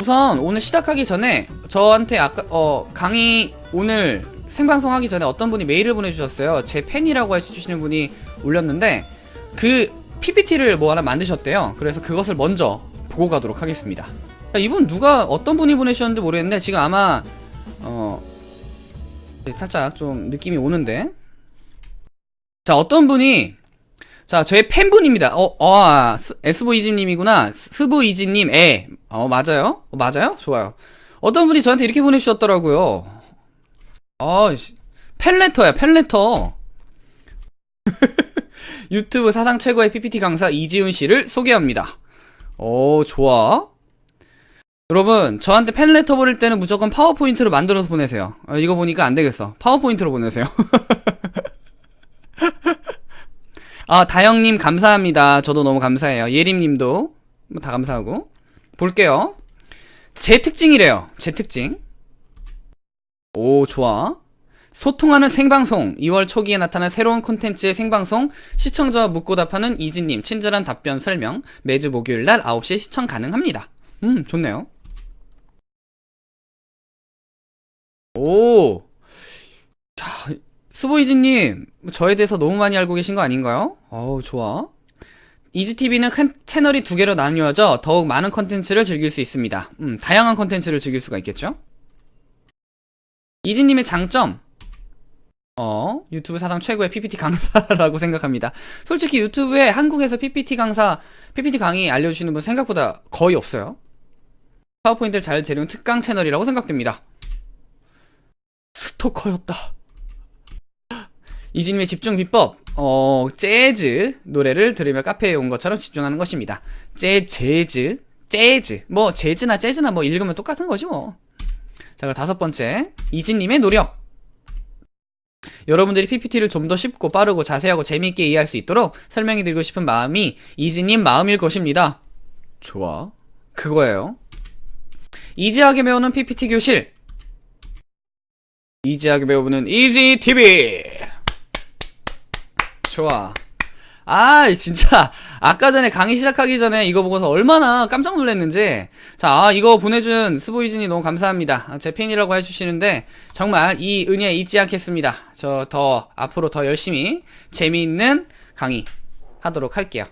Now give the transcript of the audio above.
우선 오늘 시작하기 전에 저한테 아까 어 강의 오늘 생방송 하기 전에 어떤 분이 메일을 보내주셨어요. 제 팬이라고 해주시는 분이 올렸는데 그 PPT를 뭐 하나 만드셨대요. 그래서 그것을 먼저 보고 가도록 하겠습니다. 자, 이분 누가 어떤 분이 보내주셨는지 모르겠는데 지금 아마 어 살짝 좀 느낌이 오는데 자 어떤 분이 자 저의 팬분입니다. 어, 어 아, SV이지님이구나. 스브이지님 에. 어 맞아요? 어, 맞아요? 좋아요. 어떤 분이 저한테 이렇게 보내주셨더라고요. 어 씨, 팬레터야 팬레터. 유튜브 사상 최고의 PPT 강사 이지훈 씨를 소개합니다. 오 좋아. 여러분 저한테 팬레터 보낼 때는 무조건 파워포인트로 만들어서 보내세요. 어, 이거 보니까 안 되겠어. 파워포인트로 보내세요 아 다영님 감사합니다. 저도 너무 감사해요. 예림님도 뭐 다 감사하고. 볼게요. 제 특징이래요. 제 특징. 오 좋아. 소통하는 생방송. 2월 초기에 나타난 새로운 콘텐츠의 생방송. 시청자와 묻고 답하는 이지님. 친절한 답변 설명. 매주 목요일 날 9시에 시청 가능합니다. 음 좋네요. 오. 자, 스보이즈님, 저에 대해서 너무 많이 알고 계신 거 아닌가요? 어우, 좋아. 이지TV는 채널이 두 개로 나뉘어져 더욱 많은 컨텐츠를 즐길 수 있습니다. 음, 다양한 컨텐츠를 즐길 수가 있겠죠? 이지님의 장점. 어, 유튜브 사상 최고의 PPT 강사라고 생각합니다. 솔직히 유튜브에 한국에서 PPT 강사, PPT 강의 알려주시는 분 생각보다 거의 없어요. 파워포인트를 잘 재는 특강 채널이라고 생각됩니다. 스토커였다. 이진님의 집중 비법, 어, 재즈 노래를 들으며 카페에 온 것처럼 집중하는 것입니다. 재, 재즈, 재즈. 뭐, 재즈나 재즈나 뭐 읽으면 똑같은 거지 뭐. 자, 그럼 다섯 번째. 이진님의 노력. 여러분들이 PPT를 좀 더 쉽고 빠르고 자세하고 재미있게 이해할 수 있도록 설명해 드리고 싶은 마음이 이진님 마음일 것입니다. 좋아. 그거예요. easy하게 배우는 PPT 교실. easy하게 배우는 이지 TV. 좋아. 아, 진짜 아까 전에 강의 시작하기 전에 이거 보고서 얼마나 깜짝 놀랐는지. 자, 아, 이거 보내준 스보이즈님 너무 감사합니다. 아, 제 팬이라고 해주시는데 정말 이 은혜 잊지 않겠습니다. 저 더 앞으로 더 열심히 재미있는 강의 하도록 할게요.